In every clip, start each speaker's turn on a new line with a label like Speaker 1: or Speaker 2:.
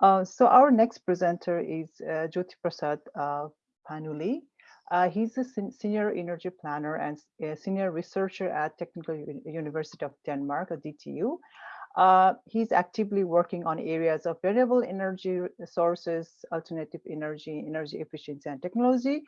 Speaker 1: Uh, so our next presenter is uh, Jyoti Prasad uh, Painuly. Uh, he's a sen senior energy planner and a senior researcher at Technical U University of Denmark, at DTU. Uh, he's actively working on areas of renewable energy sources, alternative energy, energy efficiency and technology.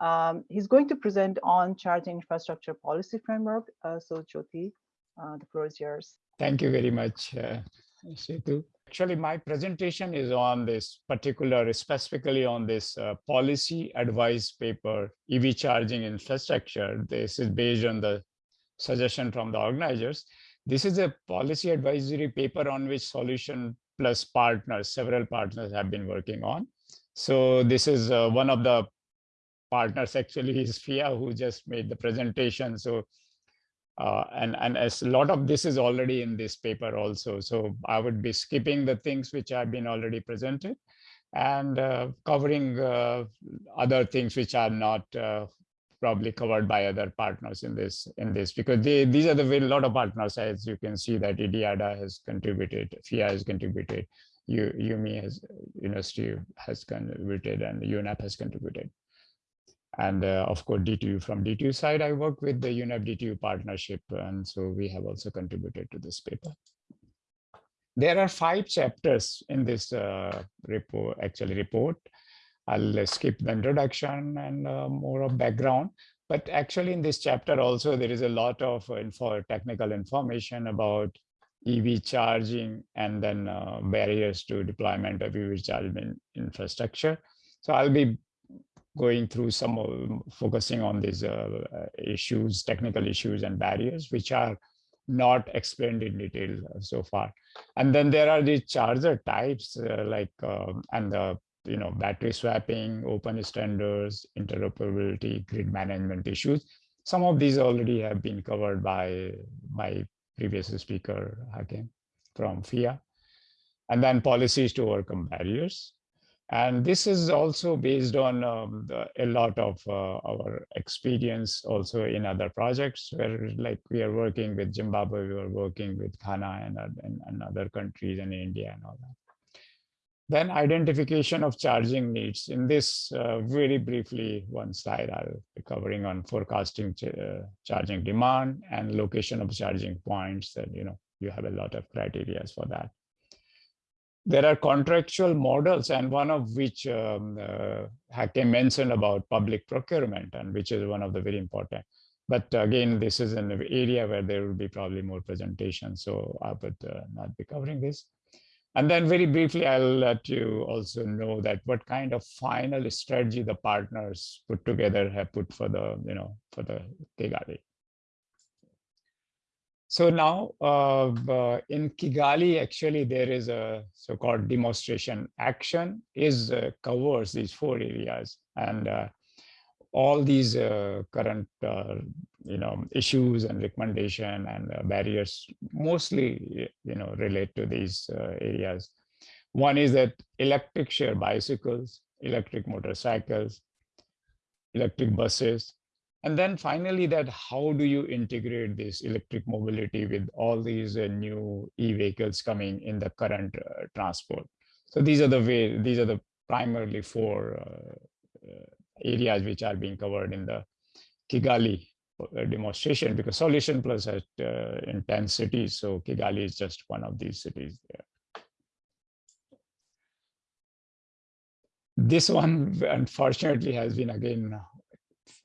Speaker 1: Um, he's going to present on charging infrastructure policy framework. Uh, so Jyoti, uh, the floor is yours.
Speaker 2: Thank you very much, Setu. Actually, my presentation is on this particular, specifically on this uh, policy advice paper, EV charging infrastructure. This is based on the suggestion from the organizers. This is a policy advisory paper on which Solution Plus partners, several partners have been working on. So this is uh, one of the partners actually is FIA who just made the presentation. So uh, and and as a lot of this is already in this paper also. So I would be skipping the things which have been already presented and uh, covering uh, other things which are not uh, probably covered by other partners in this in this because they, these are the very lot of partners as you can see that IDIADA has contributed, FIA has contributed, U, UMI has university has contributed and UNEP has contributed. And uh, of course, DTU from DTU side, I work with the UNEP DTU partnership. And so we have also contributed to this paper. There are five chapters in this uh, report, actually report. I'll skip the introduction and uh, more of background. But actually in this chapter also, there is a lot of info, technical information about EV charging and then uh, barriers to deployment of EV charging infrastructure. So I'll be going through some of, focusing on these uh, issues, technical issues and barriers, which are not explained in detail so far. And then there are the charger types uh, like, um, and the you know, battery swapping, open standards, interoperability, grid management issues. Some of these already have been covered by my previous speaker, Hakim, from FIA. And then policies to overcome barriers. And this is also based on um, the, a lot of uh, our experience also in other projects where like we are working with Zimbabwe, we are working with Ghana and, and, and other countries and India and all that. Then identification of charging needs. In this uh, very briefly, one slide I'll be covering on forecasting ch uh, charging demand and location of charging points that, you know, you have a lot of criteria for that. There are contractual models and one of which um, uh, mentioned about public procurement and which is one of the very important. But again, this is an area where there will be probably more presentations, so I would uh, not be covering this. And then very briefly, I'll let you also know that what kind of final strategy the partners put together have put for the, you know, for the Kigali. So now uh, uh, in Kigali, actually, there is a so-called demonstration action is uh, covers these four areas. And uh, all these uh, current uh, you know issues and recommendation and barriers mostly you know relate to these areas one is that electric share bicycles electric motorcycles electric buses and then finally that how do you integrate this electric mobility with all these uh, new e-vehicles coming in the current uh, transport so these are the way these are the primarily four areas which are being covered in the Kigali demonstration because Solution Plus has uh, in 10 cities. So Kigali is just one of these cities there. This one, unfortunately, has been again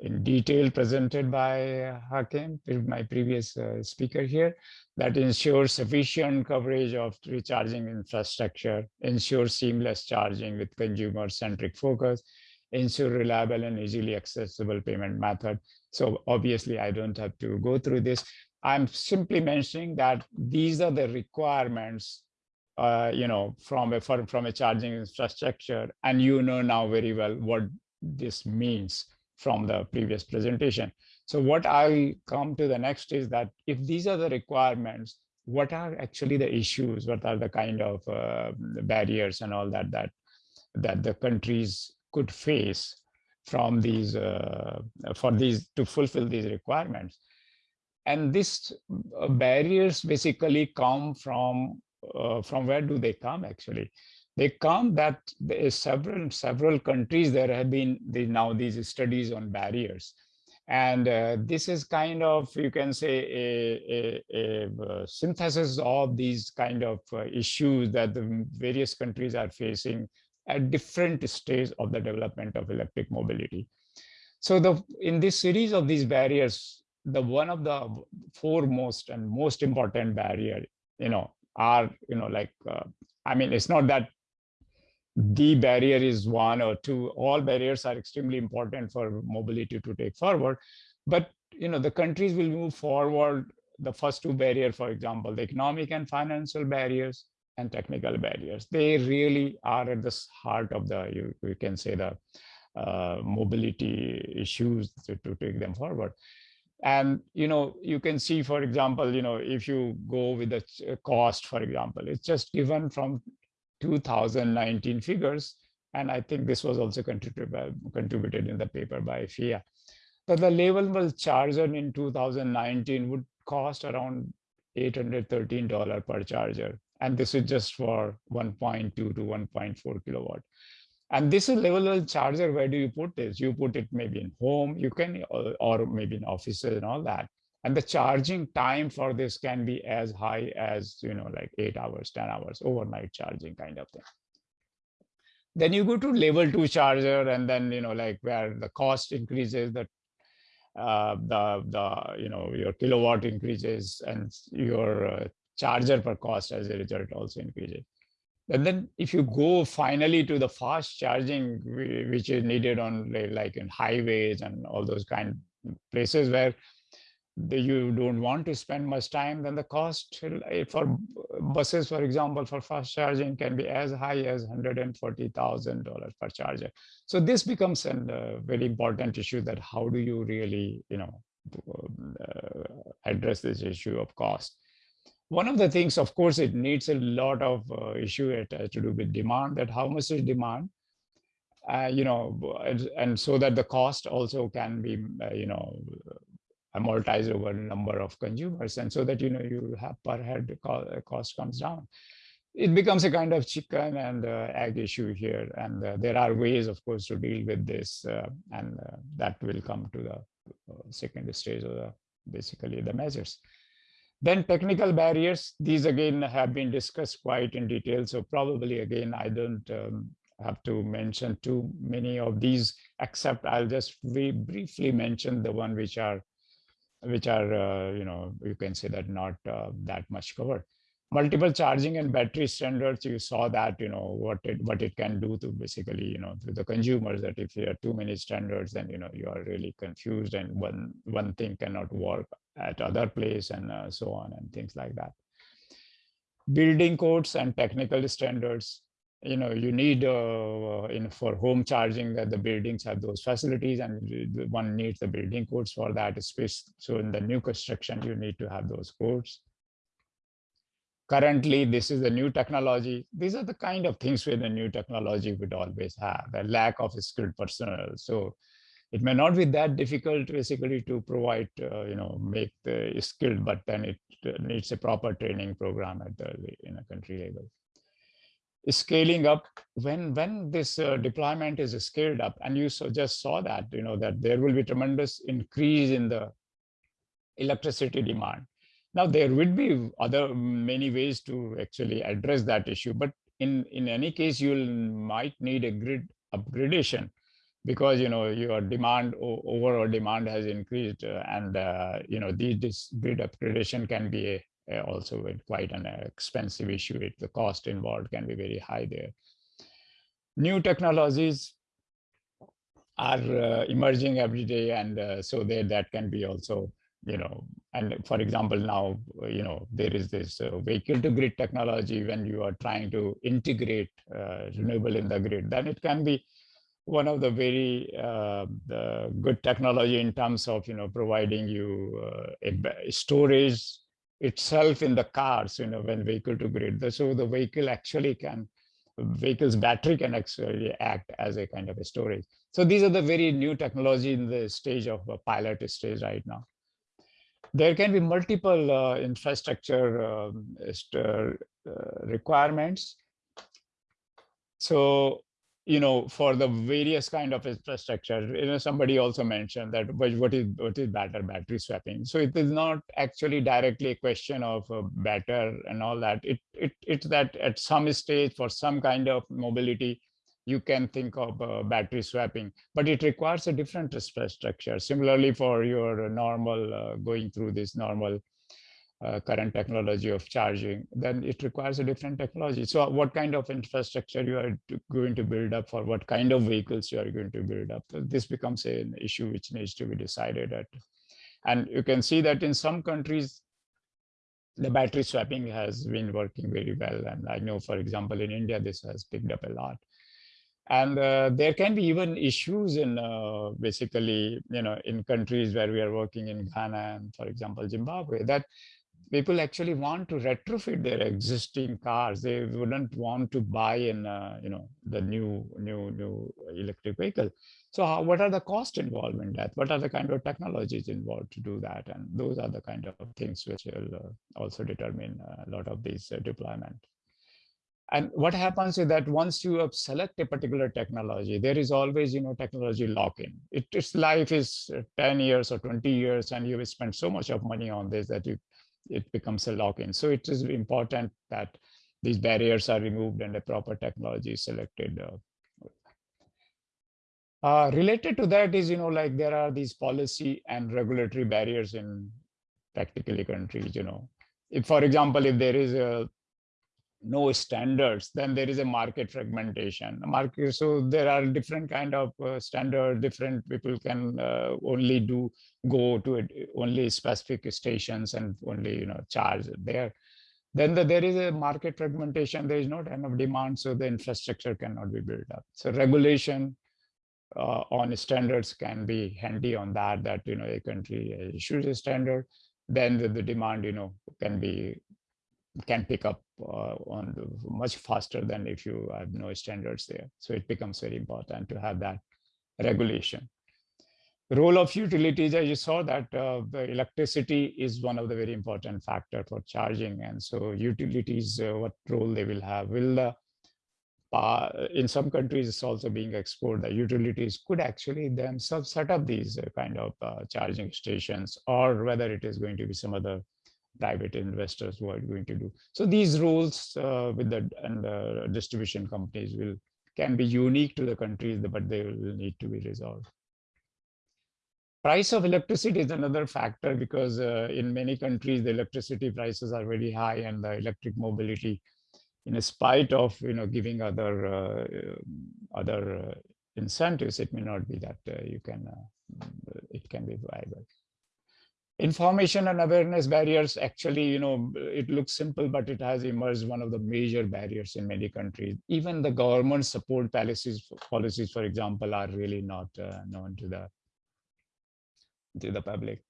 Speaker 2: in detail presented by Hakim, my previous uh, speaker here, that ensures sufficient coverage of recharging infrastructure, ensures seamless charging with consumer-centric focus, ensure reliable and easily accessible payment method. So obviously I don't have to go through this. I'm simply mentioning that these are the requirements, uh, you know, from a from a charging infrastructure, and you know now very well what this means from the previous presentation. So what I'll come to the next is that if these are the requirements, what are actually the issues? What are the kind of uh, barriers and all that that that the countries could face from these uh, for these to fulfill these requirements and these uh, barriers basically come from uh, from where do they come actually they come that several several countries there have been the, now these studies on barriers. And uh, this is kind of you can say a, a, a, uh, synthesis of these kind of uh, issues that the various countries are facing at different stages of the development of electric mobility. So the in this series of these barriers the one of the foremost and most important barrier you know are you know like uh, i mean it's not that the barrier is one or two. All barriers are extremely important for mobility to take forward. But you know the countries will move forward the first two barrier for example the economic and financial barriers and technical barriers. They really are at the heart of the you, you can say the uh, mobility issues to, to take them forward. And you know you can see for example you know if you go with the cost for example it's just given from 2019 figures. And I think this was also contributed, by, contributed in the paper by FIA. That the level one charger in 2019 would cost around $813 per charger. And this is just for 1.2 to 1.4 kilowatt. And this is level one charger. Where do you put this? You put it maybe in home, you can, or, or maybe in offices and all that and the charging time for this can be as high as you know like eight hours 10 hours overnight charging kind of thing. Then you go to level two charger and then you know like where the cost increases the uh, the the you know your kilowatt increases and your uh, charger per cost as a result also increases. And then if you go finally to the fast charging which is needed on like in highways and all those kind of places where you don't want to spend much time, then the cost eh, for buses, for example, for fast charging can be as high as $140,000 per charger. So this becomes a uh, very important issue that how do you really, you know, uh, address this issue of cost. One of the things, of course, it needs a lot of uh, issue. It has to do with demand, that how much is demand, uh, you know, and, and, so that the cost also can be, uh, you know, amortize over a number of consumers and so that you know you have per head cost comes down. It becomes a kind of chicken and uh, egg issue here and uh, there are ways of course to deal with this uh, and uh, that will come to the uh, second stage of the basically the measures. Then technical barriers these again have been discussed quite in detail so probably again i don't um, have to mention too many of these except i'll just briefly mention the one which are which are, uh, you know, you can say that not uh, that much covered. Multiple charging and battery standards, you saw that, you know, what it what it can do to basically, you know, to the consumers that if you have too many standards, then, you know, you are really confused and one, one thing cannot work at other place and uh, so on and things like that. Building codes and technical standards, you know you need uh, in for home charging that the buildings have those facilities and one needs the building codes for that space. So in the new construction you need to have those codes. Currently this is the new technology. These are the kind of things where the new technology would always have the lack of skilled personnel. So it may not be that difficult basically to provide uh, you know make the skilled but then it needs a proper training program at the in a country level scaling up. When when this uh, deployment is scaled up and you so just saw that you know that there will be tremendous increase in the electricity demand. Now there would be other many ways to actually address that issue but in in any case you might need a grid upgradation because you know your demand overall demand has increased uh, and uh, you know the, this grid upgradation can be a also quite an expensive issue. It, the cost involved can be very high there. New technologies are uh, emerging every day and uh, so there that can be also you know and for example now you know there is this uh, vehicle to grid technology when you are trying to integrate uh, renewable in the grid then it can be one of the very uh, the good technology in terms of you know providing you a storage itself in the cars, you know, when vehicle to grid. So the vehicle actually can, vehicle's battery can actually act as a kind of a storage. So these are the very new technology in the stage of a pilot stage right now. There can be multiple uh, infrastructure um, uh, requirements. So, you know, for the various kind of infrastructure, you know, somebody also mentioned that what is what is better battery swapping. So it is not actually directly a question of uh, better and all that. It it it's that at some stage for some kind of mobility, you can think of uh, battery swapping, but it requires a different infrastructure. Similarly, for your normal uh, going through this normal uh, current technology of charging, then it requires a different technology. So what kind of infrastructure you are going to build up for what kind of vehicles you are going to build up. This becomes an issue which needs to be decided at. And you can see that in some countries, the battery swapping has been working very well. And I know, for example, in India, this has picked up a lot. And uh, there can be even issues in uh, basically, you know, in countries where we are working in Ghana and, for example, Zimbabwe, that people actually want to retrofit their existing cars. They wouldn't want to buy in, uh, you know, the new, new, new electric vehicle. So how, what are the cost involved in that? What are the kind of technologies involved to do that? And those are the kind of things which will uh, also determine a lot of these uh, deployment. And what happens is that once you select a particular technology, there is always, you know, technology lock-in. It, its life is uh, 10 years or 20 years, and you spend so much of money on this that you it becomes a lock-in. So it is important that these barriers are removed and a proper technology is selected. Uh, uh, related to that is, you know, like there are these policy and regulatory barriers in practically countries, you know. If, for example, if there is a no standards, then there is a market fragmentation. Market, so there are different kind of uh, standard, different people can uh, only do go to it, only specific stations and only you know charge there. Then the, there is a market fragmentation. There is not enough demand, so the infrastructure cannot be built up. So regulation uh, on standards can be handy on that. That you know a country issues a standard, then the, the demand you know can be can pick up uh, on much faster than if you have no standards there. So it becomes very important to have that regulation. The role of utilities, as you saw that uh, the electricity is one of the very important factor for charging. And so utilities, uh, what role they will have, will uh, in some countries it's also being explored that utilities could actually themselves set up these uh, kind of uh, charging stations or whether it is going to be some other private investors who are going to do. So these rules uh, with the and the distribution companies will can be unique to the countries, but they will need to be resolved. Price of electricity is another factor because uh, in many countries the electricity prices are very high and the electric mobility, in spite of you know giving other uh, other uh, incentives, it may not be that uh, you can uh, it can be viable information and awareness barriers actually you know it looks simple but it has emerged one of the major barriers in many countries. Even the government support policies policies for example are really not uh, known to the to the public.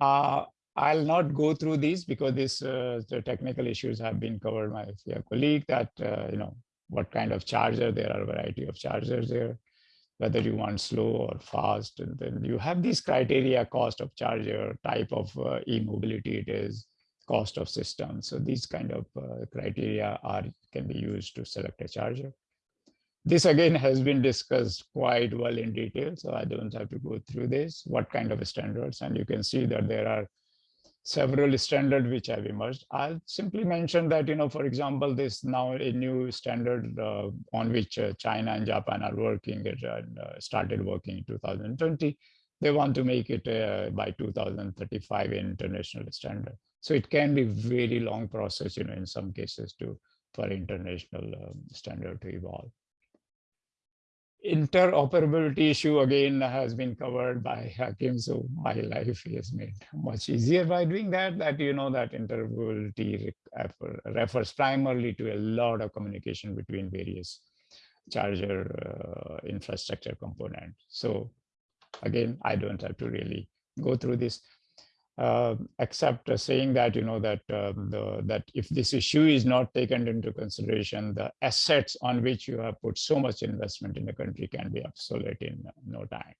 Speaker 2: Uh, I'll not go through these because these uh, the technical issues have been covered by your colleague that uh, you know what kind of charger there are a variety of chargers there whether you want slow or fast. And then you have these criteria, cost of charger, type of uh, e-mobility it is, cost of system. So these kind of uh, criteria are can be used to select a charger. This again has been discussed quite well in detail, so I don't have to go through this, what kind of standards. And you can see that there are several standards which have emerged. I'll simply mention that, you know, for example, this now a new standard uh, on which uh, China and Japan are working, it uh, started working in 2020. They want to make it uh, by 2035 international standard. So it can be very long process, you know, in some cases to for international um, standard to evolve interoperability issue again has been covered by Hakim. So my life is made much easier by doing that, that you know that interoperability refers primarily to a lot of communication between various charger uh, infrastructure components. So again, I don't have to really go through this uh, except uh, saying that you know that um, the, that if this issue is not taken into consideration, the assets on which you have put so much investment in the country can be obsolete in no time.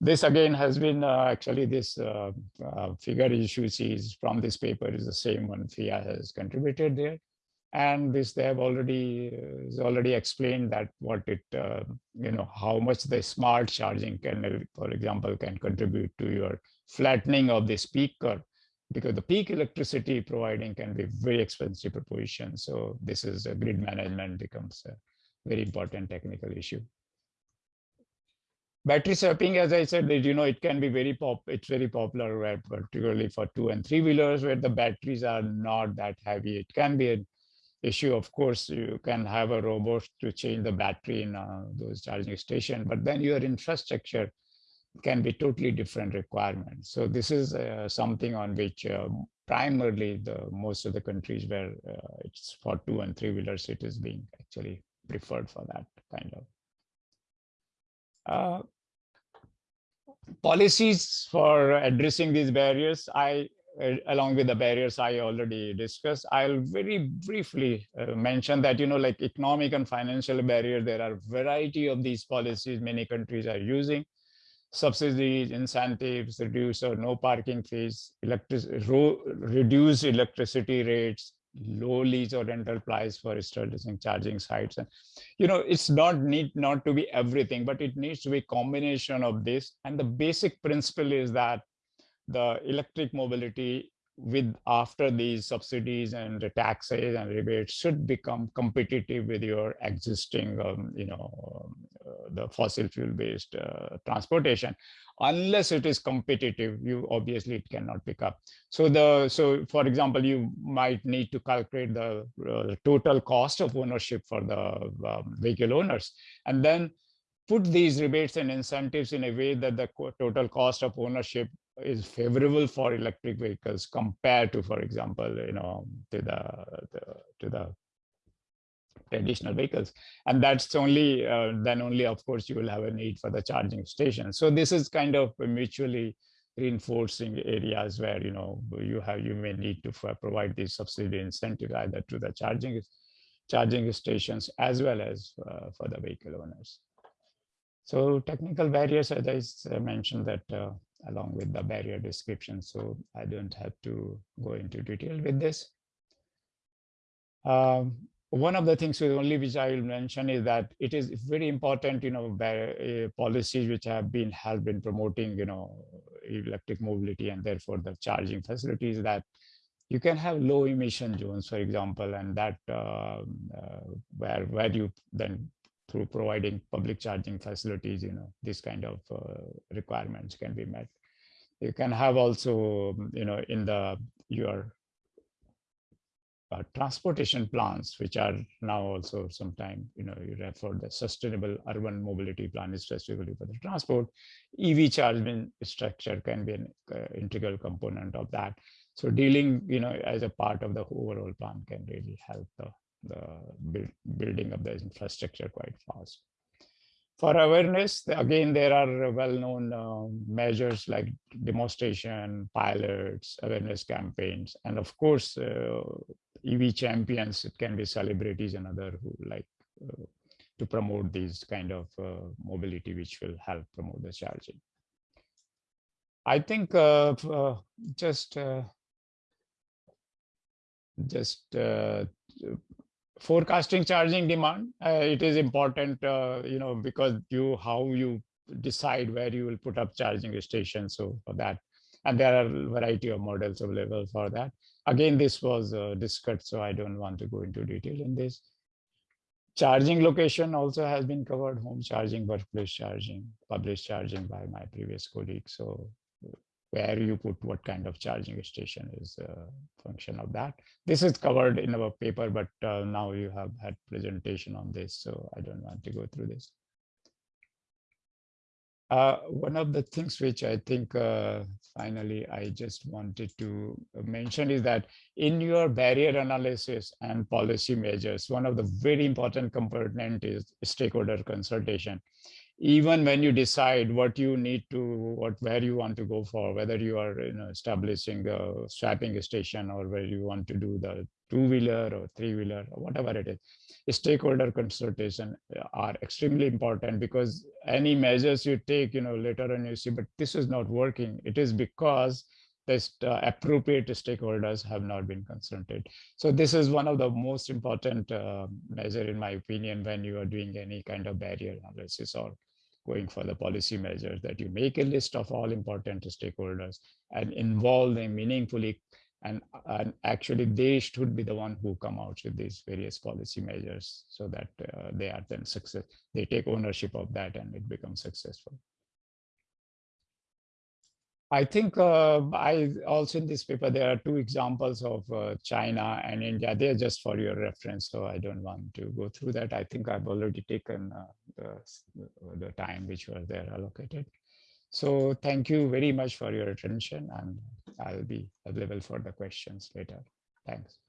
Speaker 2: This again has been uh, actually this uh, uh, figure issue sees from this paper is the same one FIA has contributed there. And this they have already uh, already explained that what it uh, you know how much the smart charging can uh, for example can contribute to your flattening of this peak curve because the peak electricity providing can be very expensive proposition. So this is a grid management becomes a very important technical issue. Battery swapping as i said you know it can be very pop it's very popular where particularly for two and three wheelers where the batteries are not that heavy. It can be an issue. Of course you can have a robot to change the battery in uh, those charging station but then your infrastructure can be totally different requirements. So this is uh, something on which uh, primarily the most of the countries where uh, it's for two and three wheelers it is being actually preferred for that kind of. Uh, policies for addressing these barriers, I, along with the barriers I already discussed, I'll very briefly uh, mention that, you know, like economic and financial barrier, there are variety of these policies many countries are using. Subsidies, incentives, reduce or no parking fees, electric, reduce electricity rates, low lease or rental price for establishing charging sites. And you know it's not need not to be everything but it needs to be combination of this. And the basic principle is that the electric mobility with after these subsidies and the taxes and rebates should become competitive with your existing um, you know uh, the fossil fuel based uh, transportation. Unless it is competitive you obviously it cannot pick up. So the so for example you might need to calculate the uh, total cost of ownership for the um, vehicle owners. And then put these rebates and incentives in a way that the total cost of ownership is favorable for electric vehicles compared to for example you know to the, the to the traditional vehicles. And that's only uh, then only of course you will have a need for the charging station. So this is kind of mutually reinforcing areas where you know you have you may need to provide these subsidy incentives either to the charging charging stations as well as uh, for the vehicle owners so technical barriers as i mentioned that uh, along with the barrier description so i don't have to go into detail with this. Um, one of the things with only which I will mention is that it is very important, you know, uh, policies which have been have been promoting, you know, electric mobility and therefore the charging facilities that you can have low emission zones, for example, and that uh, uh, where where you then through providing public charging facilities, you know, this kind of uh, requirements can be met. You can have also, you know, in the your uh, transportation plans, which are now also sometime, you know, you refer the sustainable urban mobility plan is specifically for the transport. EV charging structure can be an uh, integral component of that. So dealing, you know, as a part of the overall plan can really help the, the build, building of the infrastructure quite fast. For awareness, again, there are well-known uh, measures like demonstration, pilots, awareness campaigns, and of course, uh, EV champions, it can be celebrities and other who like uh, to promote these kind of uh, mobility, which will help promote the charging. I think uh, uh just uh, just uh, forecasting charging demand, it is important, you know, because you how you decide where you will put up charging stations. So for that, and there are a variety of models available for that. Again, this was uh, discussed, so I don't want to go into detail in this. Charging location also has been covered, home charging, workplace charging, public charging by my previous colleague. So where you put what kind of charging station is a function of that. This is covered in our paper, but uh, now you have had presentation on this, so I don't want to go through this. Uh, one of the things which I think uh, finally I just wanted to mention is that in your barrier analysis and policy measures, one of the very important component is stakeholder consultation even when you decide what you need to what where you want to go for whether you are you know establishing a swapping station or where you want to do the two-wheeler or three-wheeler or whatever it is stakeholder consultation are extremely important because any measures you take you know later on you see but this is not working it is because this uh, appropriate stakeholders have not been consulted. So this is one of the most important uh, measure in my opinion when you are doing any kind of barrier analysis or going for the policy measures that you make a list of all important stakeholders and involve them meaningfully. And, and actually they should be the one who come out with these various policy measures so that uh, they are then success they take ownership of that and it becomes successful I think uh, I also in this paper, there are two examples of uh, China and India. They're just for your reference, so I don't want to go through that. I think I've already taken uh, the, the time which was there allocated. So thank you very much for your attention and I'll be available for the questions later. Thanks.